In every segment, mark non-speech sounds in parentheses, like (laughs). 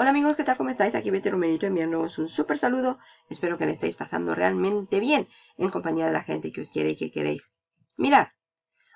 Hola amigos, ¿qué tal? ¿Cómo estáis? Aquí Betty Romerito enviándoos un súper saludo. Espero que le estéis pasando realmente bien en compañía de la gente que os quiere y que queréis. Mirad,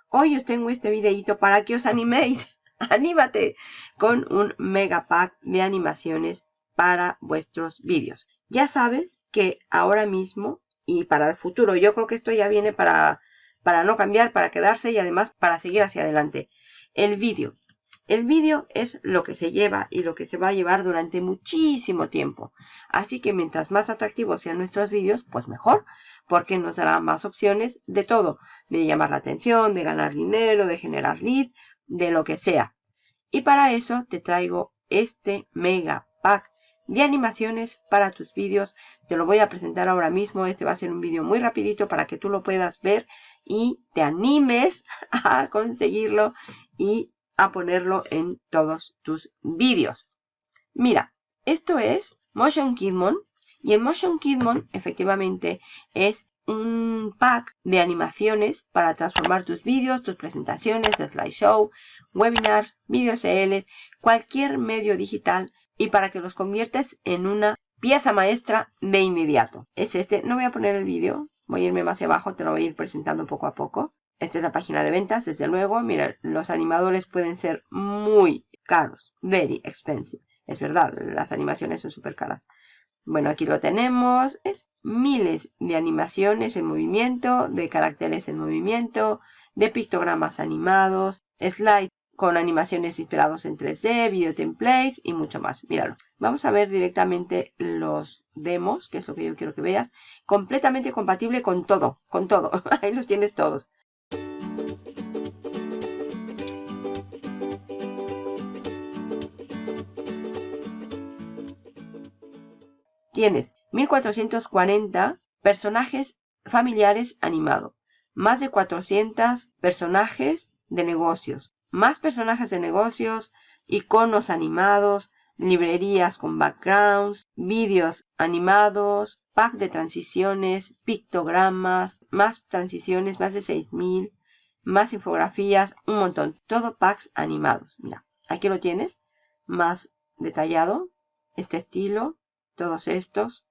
hoy os tengo este videito para que os animéis. (laughs) ¡Anímate! Con un mega pack de animaciones para vuestros vídeos. Ya sabes que ahora mismo y para el futuro, yo creo que esto ya viene para, para no cambiar, para quedarse y además para seguir hacia adelante. El vídeo el vídeo es lo que se lleva y lo que se va a llevar durante muchísimo tiempo. Así que mientras más atractivos sean nuestros vídeos, pues mejor, porque nos dará más opciones de todo. De llamar la atención, de ganar dinero, de generar leads, de lo que sea. Y para eso te traigo este mega pack de animaciones para tus vídeos. Te lo voy a presentar ahora mismo. Este va a ser un vídeo muy rapidito para que tú lo puedas ver y te animes (laughs) a conseguirlo y a ponerlo en todos tus vídeos. Mira, esto es Motion Kidmon y en Motion Kidmon efectivamente es un pack de animaciones para transformar tus vídeos, tus presentaciones, slideshow, webinars, vídeos CLs, cualquier medio digital y para que los conviertes en una pieza maestra de inmediato. Es este, no voy a poner el vídeo, voy a irme más abajo, te lo voy a ir presentando poco a poco. Esta es la página de ventas, desde luego. Mira, los animadores pueden ser muy caros. Very expensive. Es verdad, las animaciones son súper caras. Bueno, aquí lo tenemos. Es miles de animaciones en movimiento, de caracteres en movimiento, de pictogramas animados, slides con animaciones inspirados en 3D, video templates y mucho más. Míralo. Vamos a ver directamente los demos, que es lo que yo quiero que veas. Completamente compatible con todo, con todo. (laughs) Ahí los tienes todos. Tienes 1440 personajes familiares animados, más de 400 personajes de negocios, más personajes de negocios, iconos animados, librerías con backgrounds, vídeos animados, pack de transiciones, pictogramas, más transiciones, más de 6000, más infografías, un montón. Todo packs animados. Mira, aquí lo tienes, más detallado, este estilo, todos estos.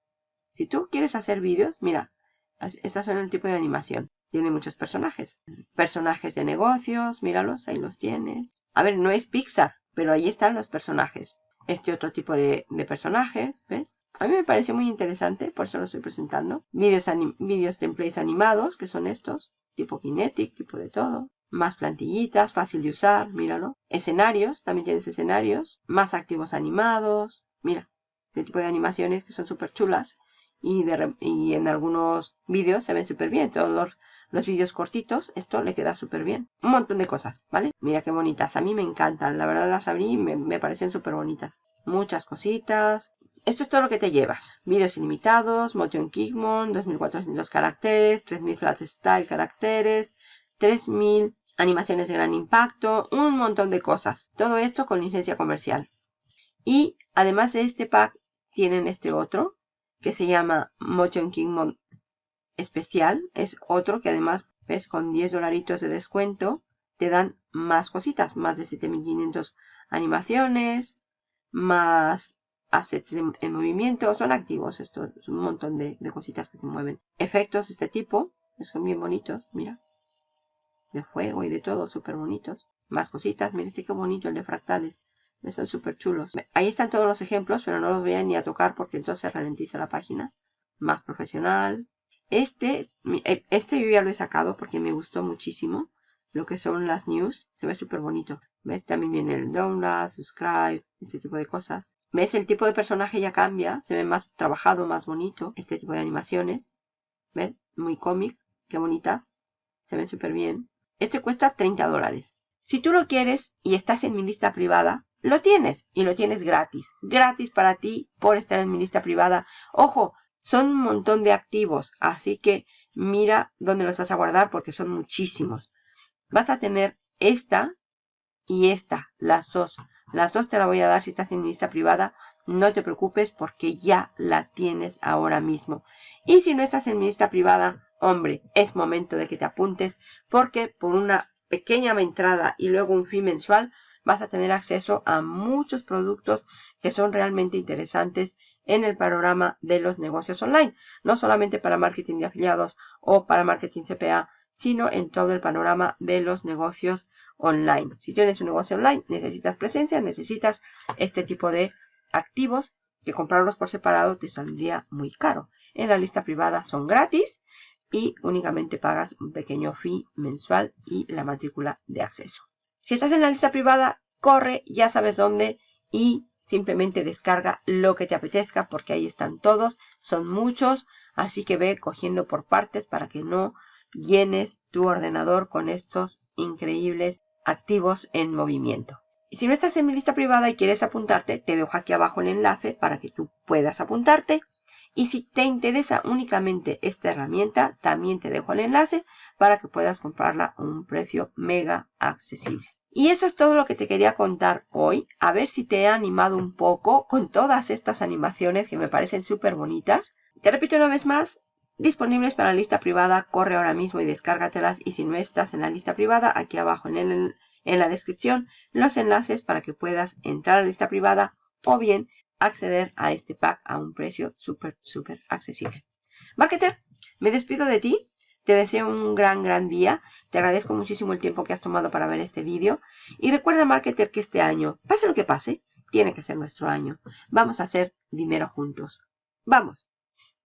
Si tú quieres hacer vídeos, mira, estas son el tipo de animación. Tiene muchos personajes. Personajes de negocios, míralos, ahí los tienes. A ver, no es Pixar, pero ahí están los personajes. Este otro tipo de, personajes, ¿ves? A mí me parece muy interesante, por eso lo estoy presentando. Vídeos, vídeos templates animados, que son estos. Tipo Kinetic, tipo de todo. Más plantillitas, fácil de usar, míralo. Escenarios, también tienes escenarios. Más activos animados. Mira, este tipo de animaciones que son súper chulas y, y, en algunos vídeos se ven súper bien. Todos los, los vídeos cortitos, esto le queda súper bien. Un montón de cosas, ¿vale? Mira qué bonitas. A mí me encantan. La verdad las abrí y me, me parecen súper bonitas. Muchas cositas. Esto es todo lo que te llevas. Vídeos ilimitados, Motion Kickmon, 2400 caracteres, 3000 flat style caracteres, 3000 animaciones de gran impacto, un montón de cosas. Todo esto con licencia comercial. Y además de este pack, tienen este otro que se llama Motion King especial. Es otro que además, ves, con 10 dolaritos de descuento te dan más cositas, más de 7500 animaciones, más assets en, movimiento, son activos, esto es un montón de, de, cositas que se mueven. Efectos de este tipo, son bien bonitos, mira, de fuego y de todo, súper bonitos. Más cositas, mira este qué bonito, el de fractales, son súper chulos. Ahí están todos los ejemplos, pero no los voy a ni a tocar porque entonces ralentiza la página. Más profesional. Este, eh, este yo ya lo he sacado porque me gustó muchísimo. Lo que son las news. Se ve súper bonito. ¿Ves? También viene el download, subscribe, este tipo de cosas. ¿Ves? El tipo de personaje ya cambia. Se ve más trabajado, más bonito. Este tipo de animaciones. ¿Ves? Muy cómic. Qué bonitas. Se ven súper bien. Este cuesta 30 dólares. Si tú lo quieres y estás en mi lista privada, lo tienes y lo tienes gratis. Gratis para ti por estar en mi lista privada. Ojo, son un montón de activos, así que mira dónde los vas a guardar porque son muchísimos. Vas a tener esta y esta, las dos. Las dos te la voy a dar si estás en mi lista privada. No te preocupes porque ya la tienes ahora mismo. Y si no estás en mi lista privada, hombre, es momento de que te apuntes porque por una pequeña entrada y luego un fin mensual vas a tener acceso a muchos productos que son realmente interesantes en el panorama de los negocios online. No solamente para marketing de afiliados o para marketing CPA, sino en todo el panorama de los negocios online. Si tienes un negocio online, necesitas presencia, necesitas este tipo de activos que comprarlos por separado te saldría muy caro. En la lista privada son gratis y únicamente pagas un pequeño fee mensual y la matrícula de acceso. Si estás en la lista privada, corre, ya sabes dónde y simplemente descarga lo que te apetezca porque ahí están todos, son muchos, así que ve cogiendo por partes para que no llenes tu ordenador con estos increíbles activos en movimiento. Y si no estás en mi lista privada y quieres apuntarte, te dejo aquí abajo el enlace para que tú puedas apuntarte. Y si te interesa únicamente esta herramienta, también te dejo el enlace para que puedas comprarla a un precio mega accesible. Y eso es todo lo que te quería contar hoy. A ver si te he animado un poco con todas estas animaciones que me parecen súper bonitas. Te repito una vez más, disponibles para la lista privada, corre ahora mismo y descárgatelas. Y si no estás en la lista privada, aquí abajo en, el, en la descripción los enlaces para que puedas entrar a la lista privada o bien acceder a este pack a un precio súper, súper accesible. Marketer, me despido de ti. Te deseo un gran, gran día. Te agradezco muchísimo el tiempo que has tomado para ver este vídeo. Y recuerda, Marketer, que este año, pase lo que pase, tiene que ser nuestro año. Vamos a hacer dinero juntos. ¡Vamos!